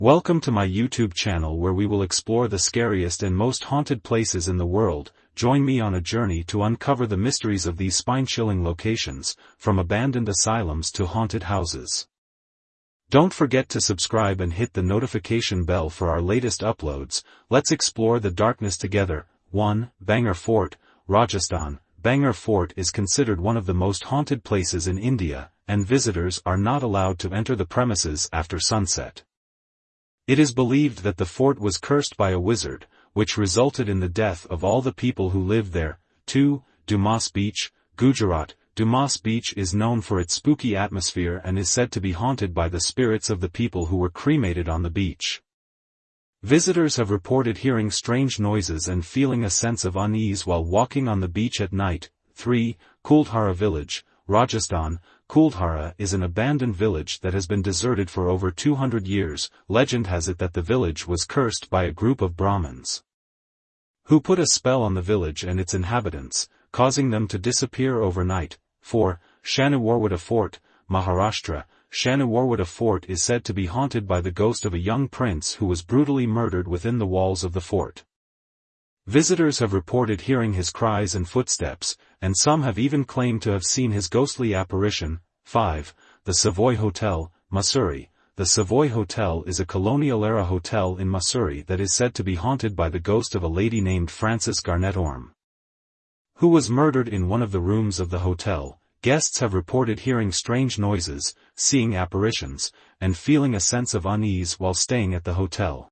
Welcome to my YouTube channel where we will explore the scariest and most haunted places in the world, join me on a journey to uncover the mysteries of these spine-chilling locations, from abandoned asylums to haunted houses. Don't forget to subscribe and hit the notification bell for our latest uploads, let's explore the darkness together. 1. Bhangar Fort, Rajasthan. Bhangar Fort is considered one of the most haunted places in India, and visitors are not allowed to enter the premises after sunset. It is believed that the fort was cursed by a wizard, which resulted in the death of all the people who lived there. 2. Dumas Beach, Gujarat. Dumas Beach is known for its spooky atmosphere and is said to be haunted by the spirits of the people who were cremated on the beach. Visitors have reported hearing strange noises and feeling a sense of unease while walking on the beach at night. 3. Kuldhara Village, Rajasthan. Kuldhara is an abandoned village that has been deserted for over 200 years. Legend has it that the village was cursed by a group of Brahmins who put a spell on the village and its inhabitants, causing them to disappear overnight. 4. Shaniwarwada Fort, Maharashtra, Shaniwarwada Fort is said to be haunted by the ghost of a young prince who was brutally murdered within the walls of the fort. Visitors have reported hearing his cries and footsteps, and some have even claimed to have seen his ghostly apparition. 5. The Savoy Hotel, Mussoorie. The Savoy Hotel is a colonial-era hotel in Mussoorie that is said to be haunted by the ghost of a lady named Frances Garnett Orme, who was murdered in one of the rooms of the hotel, Guests have reported hearing strange noises, seeing apparitions, and feeling a sense of unease while staying at the hotel.